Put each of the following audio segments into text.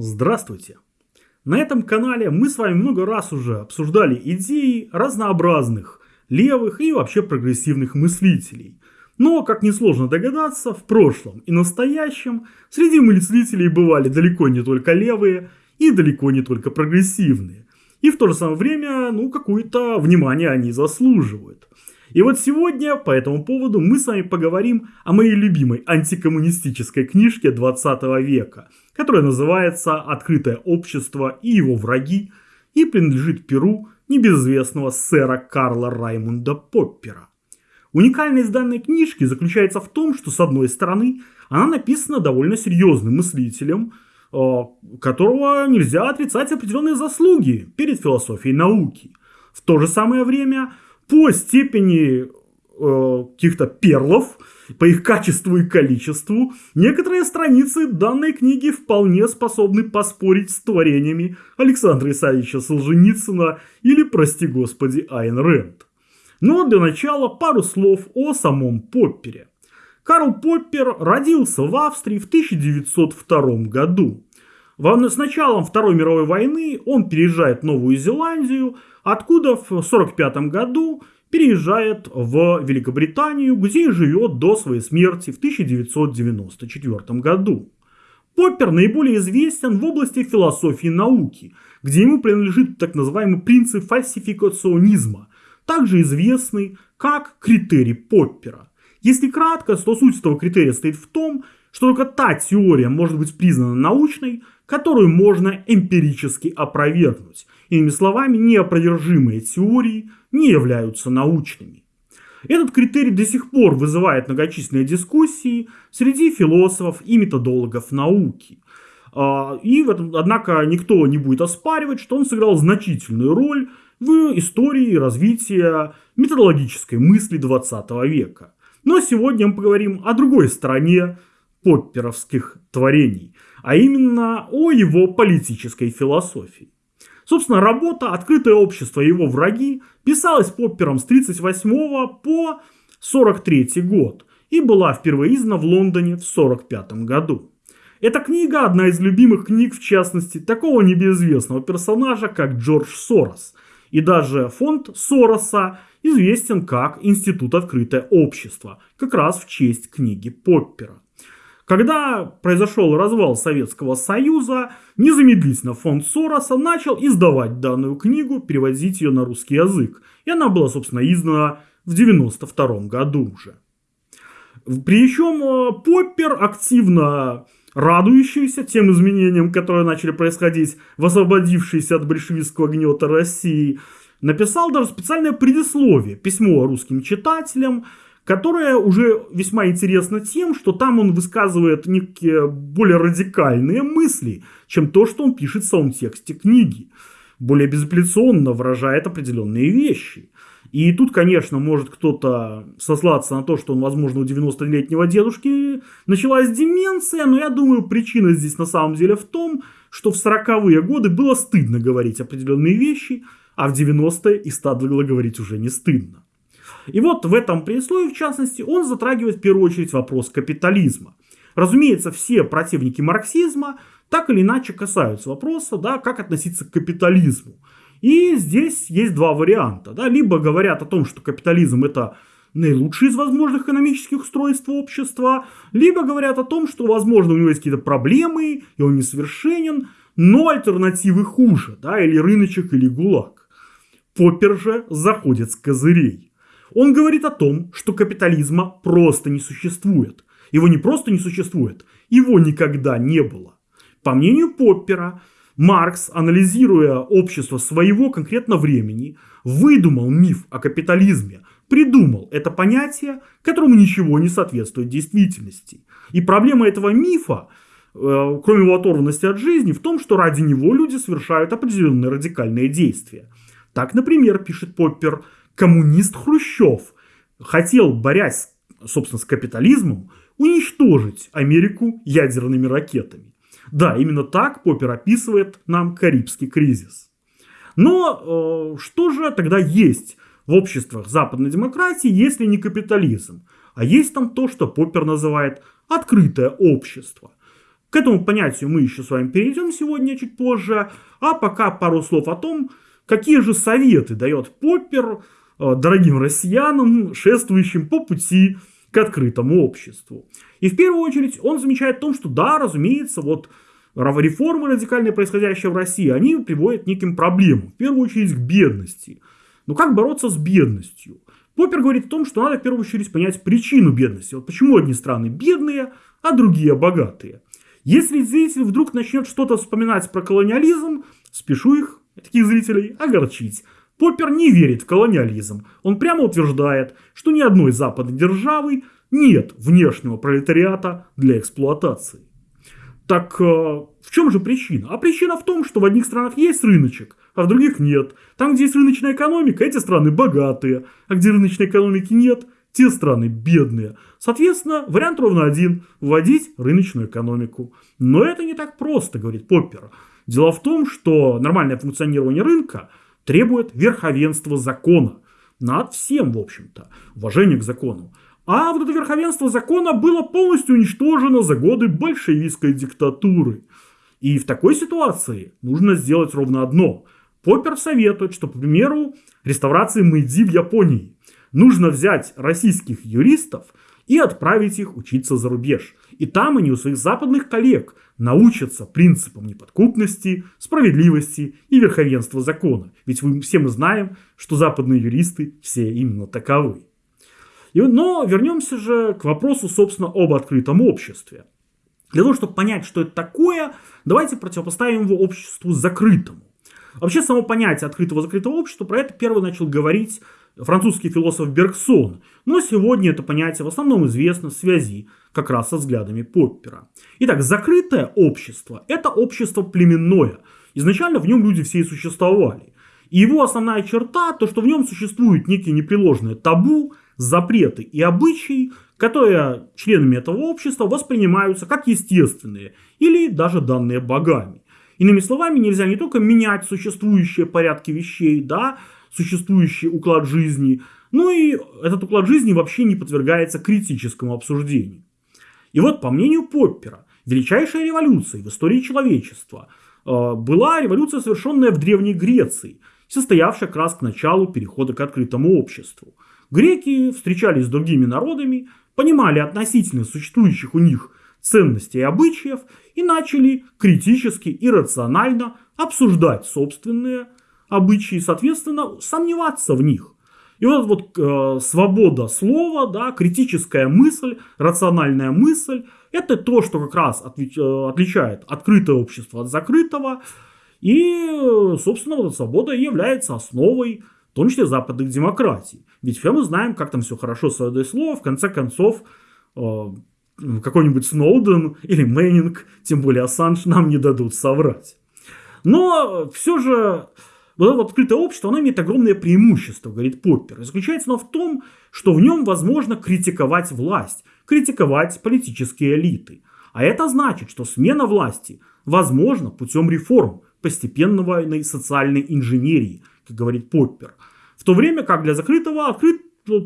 Здравствуйте! На этом канале мы с вами много раз уже обсуждали идеи разнообразных левых и вообще прогрессивных мыслителей. Но, как несложно догадаться, в прошлом и настоящем среди мыслителей бывали далеко не только левые и далеко не только прогрессивные. И в то же самое время, ну, какое-то внимание они заслуживают. И вот сегодня по этому поводу мы с вами поговорим о моей любимой антикоммунистической книжке 20 века, которая называется «Открытое общество и его враги» и принадлежит перу небезызвестного сэра Карла Раймунда Поппера. Уникальность данной книжки заключается в том, что с одной стороны она написана довольно серьезным мыслителем, э, которого нельзя отрицать определенные заслуги перед философией науки. В то же самое время по степени э, каких-то перлов, по их качеству и количеству, некоторые страницы данной книги вполне способны поспорить с творениями Александра Исаевича Солженицына или, прости господи, Айн Рэнд. Но для начала пару слов о самом Поппере. Карл Поппер родился в Австрии в 1902 году. С началом Второй мировой войны он переезжает в Новую Зеландию, откуда в 1945 году переезжает в Великобританию, где живет до своей смерти в 1994 году. Поппер наиболее известен в области философии науки, где ему принадлежит так называемый принцип фальсификационизма, также известный как критерий Поппера. Если кратко, то суть этого критерия стоит в том, что только та теория может быть признана научной, которую можно эмпирически опровергнуть. Иными словами, неопровержимые теории не являются научными. Этот критерий до сих пор вызывает многочисленные дискуссии среди философов и методологов науки. А, и этом, однако никто не будет оспаривать, что он сыграл значительную роль в истории развития методологической мысли 20 века. Но сегодня мы поговорим о другой стороне попперовских творений, а именно о его политической философии. Собственно, работа «Открытое общество и его враги» писалась Поппером с 1938 по 1943 год и была впервые издана в Лондоне в 1945 году. Эта книга одна из любимых книг, в частности, такого небезызвестного персонажа, как Джордж Сорос. И даже фонд Сороса известен как Институт Открытое Общество, как раз в честь книги Поппера. Когда произошел развал Советского Союза, незамедлительно фонд Сороса начал издавать данную книгу, переводить ее на русский язык. И она была, собственно, издана в 1992 году уже. Причем э, Поппер активно радующийся тем изменениям, которые начали происходить в освободившейся от большевистского гнета России, написал даже специальное предисловие, письмо русским читателям, которая уже весьма интересна тем, что там он высказывает некие более радикальные мысли, чем то, что он пишет в самом тексте книги. Более безапелляционно выражает определенные вещи. И тут, конечно, может кто-то сослаться на то, что он, возможно, у 90-летнего дедушки началась деменция, но я думаю, причина здесь на самом деле в том, что в 40-е годы было стыдно говорить определенные вещи, а в 90-е и стало говорить уже не стыдно. И вот в этом предисловии, в частности, он затрагивает в первую очередь вопрос капитализма. Разумеется, все противники марксизма так или иначе касаются вопроса, да, как относиться к капитализму. И здесь есть два варианта. Да, либо говорят о том, что капитализм это наилучший из возможных экономических устройств общества, либо говорят о том, что, возможно, у него есть какие-то проблемы, и он несовершенен, но альтернативы хуже, да, или рыночек, или гулаг. Поппер же заходит с козырей. Он говорит о том, что капитализма просто не существует. Его не просто не существует, его никогда не было. По мнению Поппера, Маркс, анализируя общество своего конкретно времени, выдумал миф о капитализме, придумал это понятие, которому ничего не соответствует действительности. И проблема этого мифа, э, кроме его оторванности от жизни, в том, что ради него люди совершают определенные радикальные действия. Так, например, пишет Поппер, коммунист Хрущев хотел, борясь, собственно, с капитализмом, уничтожить Америку ядерными ракетами. Да, именно так Поппер описывает нам Карибский кризис. Но э, что же тогда есть в обществах западной демократии, если не капитализм? А есть там то, что Поппер называет открытое общество. К этому понятию мы еще с вами перейдем сегодня чуть позже, а пока пару слов о том, какие же советы дает Поппер дорогим россиянам, шествующим по пути к открытому обществу. И в первую очередь он замечает в том, что да, разумеется, вот реформы радикальные, происходящие в России, они приводят к неким проблемам. В первую очередь к бедности. Но как бороться с бедностью? Поппер говорит о том, что надо в первую очередь понять причину бедности. Вот почему одни страны бедные, а другие богатые. Если зритель вдруг начнет что-то вспоминать про колониализм, спешу их, таких зрителей, огорчить. Поппер не верит в колониализм. Он прямо утверждает, что ни одной западной державы нет внешнего пролетариата для эксплуатации. Так э, в чем же причина? А причина в том, что в одних странах есть рыночек, а в других нет. Там, где есть рыночная экономика, эти страны богатые, а где рыночной экономики нет, те страны бедные. Соответственно, вариант ровно один – вводить рыночную экономику. Но это не так просто, говорит Поппер. Дело в том, что нормальное функционирование рынка требует верховенства закона. Над всем, в общем-то, уважение к закону. А вот это верховенство закона было полностью уничтожено за годы большевистской диктатуры. И в такой ситуации нужно сделать ровно одно. Поппер советует, что, к примеру, реставрации Мэйдзи в Японии нужно взять российских юристов и отправить их учиться за рубеж. И там они у своих западных коллег научатся принципам неподкупности, справедливости и верховенства закона. Ведь мы все мы знаем, что западные юристы все именно таковы. Но вернемся же к вопросу, собственно, об открытом обществе. Для того, чтобы понять, что это такое, давайте противопоставим его обществу закрытому. Вообще, само понятие открытого-закрытого общества, про это первый начал говорить французский философ Бергсон, но сегодня это понятие в основном известно в связи как раз со взглядами Поппера. Итак, закрытое общество – это общество племенное. Изначально в нем люди все и существовали. И его основная черта – то, что в нем существуют некие непреложные табу, запреты и обычаи, которые членами этого общества воспринимаются как естественные или даже данные богами. Иными словами, нельзя не только менять существующие порядки вещей, да, существующий уклад жизни, но и этот уклад жизни вообще не подвергается критическому обсуждению. И вот, по мнению Поппера, величайшая революция в истории человечества э, была революция, совершенная в Древней Греции, состоявшая как раз к началу перехода к открытому обществу. Греки встречались с другими народами, понимали относительно существующих у них ценностей и обычаев и начали критически и рационально обсуждать собственные обычаи, соответственно, сомневаться в них. И вот, вот э, свобода слова, да, критическая мысль, рациональная мысль, это то, что как раз отли, э, отличает открытое общество от закрытого. И, собственно, вот эта свобода является основой том числе западных демократий. Ведь все мы знаем, как там все хорошо свободой слова, в конце концов, э, какой-нибудь Сноуден или Мэннинг, тем более Ассанж, нам не дадут соврать. Но все же вот это открытое общество, оно имеет огромное преимущество, говорит Поппер. И заключается оно в том, что в нем возможно критиковать власть, критиковать политические элиты. А это значит, что смена власти возможна путем реформ, постепенного социальной инженерии, как говорит Поппер. В то время как для закрытого открыт,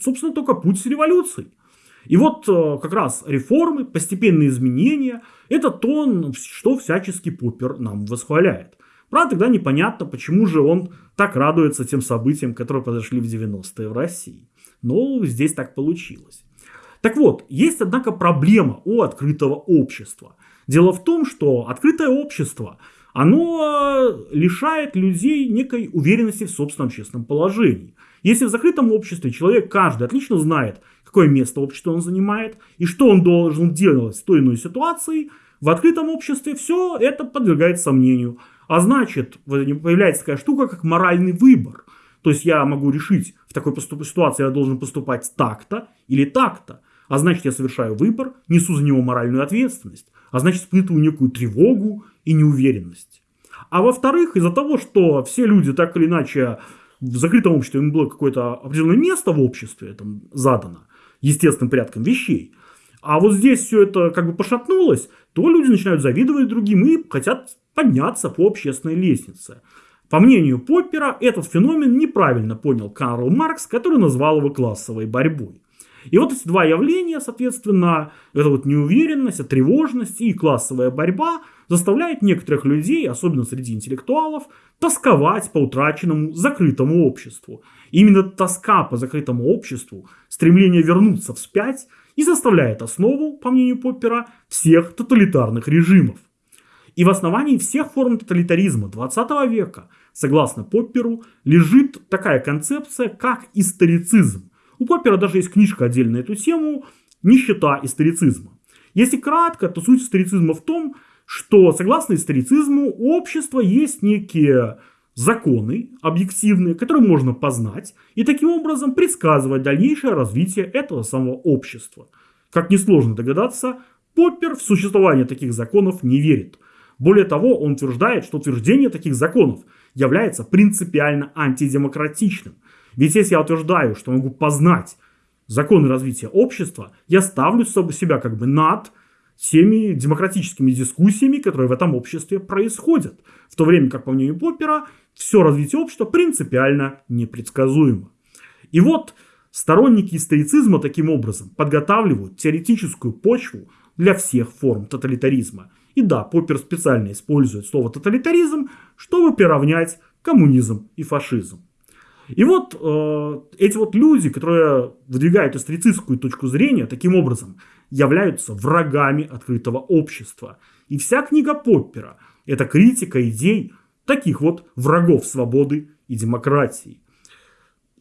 собственно, только путь с революцией. И вот э, как раз реформы, постепенные изменения, это то, что всячески Поппер нам восхваляет. Правда, тогда непонятно, почему же он так радуется тем событиям, которые произошли в 90-е в России. Но здесь так получилось. Так вот, есть, однако, проблема у открытого общества. Дело в том, что открытое общество – оно э, лишает людей некой уверенности в собственном общественном положении. Если в закрытом обществе человек каждый отлично знает, какое место общества он занимает и что он должен делать в той или иной ситуации, в открытом обществе все это подвергается сомнению. А значит, появляется такая штука, как моральный выбор. То есть я могу решить, в такой ситуации я должен поступать так-то или так-то. А значит, я совершаю выбор, несу за него моральную ответственность. А значит, испытываю некую тревогу и неуверенность. А во-вторых, из-за того, что все люди так или иначе в закрытом обществе им было какое-то определенное место в обществе там, задано естественным порядком вещей, а вот здесь все это как бы пошатнулось, то люди начинают завидовать другим и хотят подняться по общественной лестнице. По мнению Поппера, этот феномен неправильно понял Карл Маркс, который назвал его классовой борьбой. И вот эти два явления, соответственно, это вот неуверенность, тревожность и классовая борьба заставляет некоторых людей, особенно среди интеллектуалов, тосковать по утраченному закрытому обществу. И именно тоска по закрытому обществу, стремление вернуться вспять и заставляет основу, по мнению Поппера, всех тоталитарных режимов. И в основании всех форм тоталитаризма 20 века, согласно Попперу, лежит такая концепция, как историцизм. У Поппера даже есть книжка отдельно на эту тему «Нищета историцизма». Если кратко, то суть историцизма в том, что, согласно историцизму, у общества есть некие законы объективные, которые можно познать и таким образом предсказывать дальнейшее развитие этого самого общества. Как несложно догадаться, Поппер в существование таких законов не верит. Более того, он утверждает, что утверждение таких законов является принципиально антидемократичным. Ведь если я утверждаю, что могу познать законы развития общества, я ставлю себя как бы над всеми демократическими дискуссиями, которые в этом обществе происходят. В то время как, по мнению Поппера, все развитие общества принципиально непредсказуемо. И вот сторонники историцизма таким образом подготавливают теоретическую почву для всех форм тоталитаризма. И да, Поппер специально использует слово тоталитаризм, чтобы приравнять коммунизм и фашизм. И вот э, эти вот люди, которые выдвигают историцистскую точку зрения, таким образом являются врагами открытого общества. И вся книга Поппера – это критика идей таких вот врагов свободы и демократии.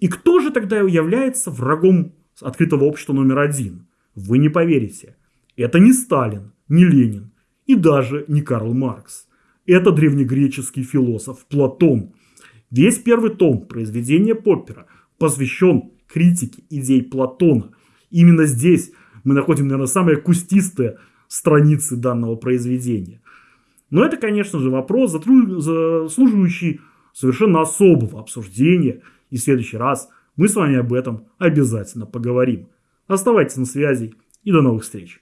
И кто же тогда является врагом открытого общества номер один? Вы не поверите. Это не Сталин, не Ленин и даже не Карл Маркс. Это древнегреческий философ Платон. Весь первый том произведения Поппера посвящен критике идей Платона. Именно здесь мы находим, наверное, самые кустистые страницы данного произведения. Но это, конечно же, вопрос, заслуживающий совершенно особого обсуждения. И в следующий раз мы с вами об этом обязательно поговорим. Оставайтесь на связи и до новых встреч.